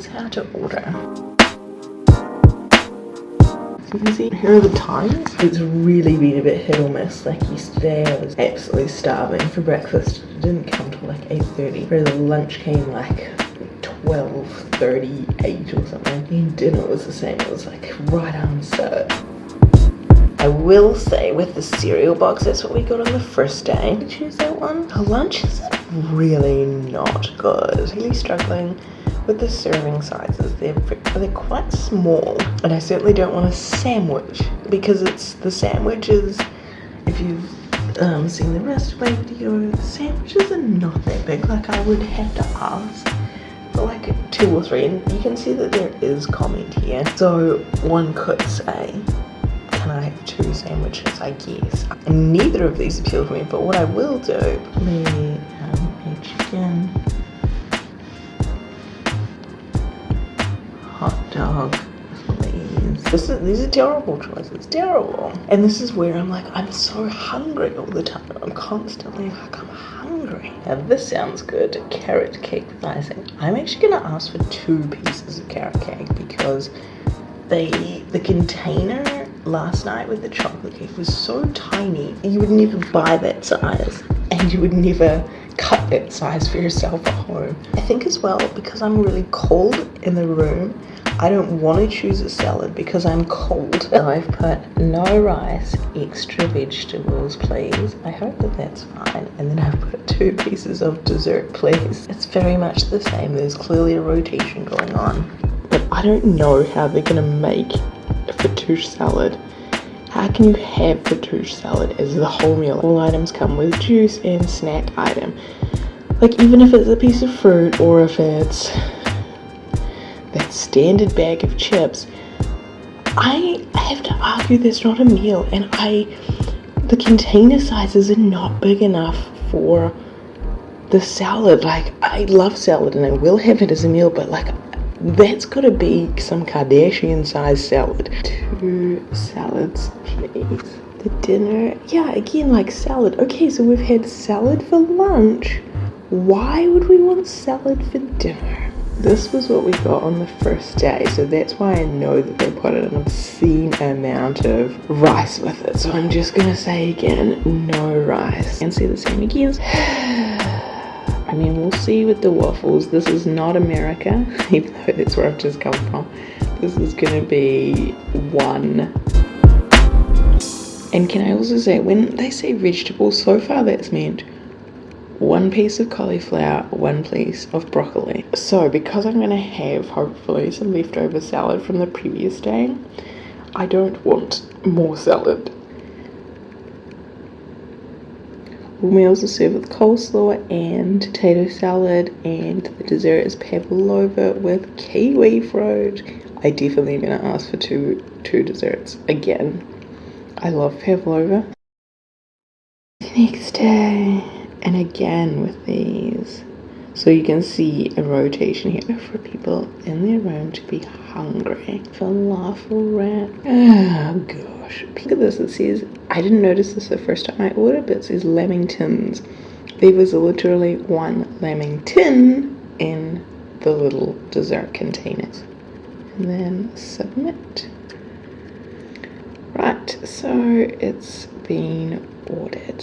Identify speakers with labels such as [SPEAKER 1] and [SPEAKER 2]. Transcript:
[SPEAKER 1] is how to order. You here are the times. It's really been a bit hit or miss. Like yesterday I was absolutely starving for breakfast. It didn't come till like 8.30. Whereas the lunch came like 12.38 or something. And dinner was the same. It was like right on set. I will say with the cereal box, that's what we got on the first day. I choose that one. Our lunch is really not good. Really struggling with the serving sizes. They're, they're quite small. And I certainly don't want a sandwich because it's the sandwiches, if you've um, seen the rest of my video, the sandwiches are not that big. Like I would have to ask for like two or three. And you can see that there is comment here. So one could say can I have two sandwiches, I guess. Neither of these appeal to me, but what I will do, maybe um, chicken, hot dog, please. This is, these are terrible choices, terrible. And this is where I'm like, I'm so hungry all the time. I'm constantly like, I'm hungry. Now this sounds good, carrot cake with icing. I'm actually gonna ask for two pieces of carrot cake because they, the container last night with the chocolate cake was so tiny you would never buy that size and you would never cut that size for yourself at home. I think as well because I'm really cold in the room I don't want to choose a salad because I'm cold. And I've put no rice, extra vegetables please. I hope that that's fine. And then I've put two pieces of dessert please. It's very much the same. There's clearly a rotation going on. But I don't know how they're going to make a fattoush salad. How can you have fattoush salad as the whole meal? All items come with juice and snack item. Like even if it's a piece of fruit or if it's that standard bag of chips, I have to argue that's not a meal and I the container sizes are not big enough for the salad. Like I love salad and I will have it as a meal, but like that's gotta be some Kardashian sized salad. Two salads, please. The dinner, yeah, again, like salad. Okay, so we've had salad for lunch. Why would we want salad for dinner? This was what we got on the first day, so that's why I know that they put an obscene amount of rice with it. So I'm just gonna say again, no rice. And say the same again. See with the waffles. This is not America, even though that's where I've just come from. This is going to be one. And can I also say, when they say vegetables, so far that's meant one piece of cauliflower, one piece of broccoli. So because I'm going to have, hopefully, some leftover salad from the previous day, I don't want more salad. All meals are served with coleslaw and potato salad, and the dessert is pavlova with kiwi fruit. I definitely am gonna ask for two two desserts again. I love pavlova. Next day, and again with these. So you can see a rotation here for people in their room to be hungry. Falafel wrap. Oh gosh. Look at this. It says I didn't notice this the first time I ordered, but it says Lamingtons. There was literally one Lamington in the little dessert containers. And then submit. Right, so it's been ordered.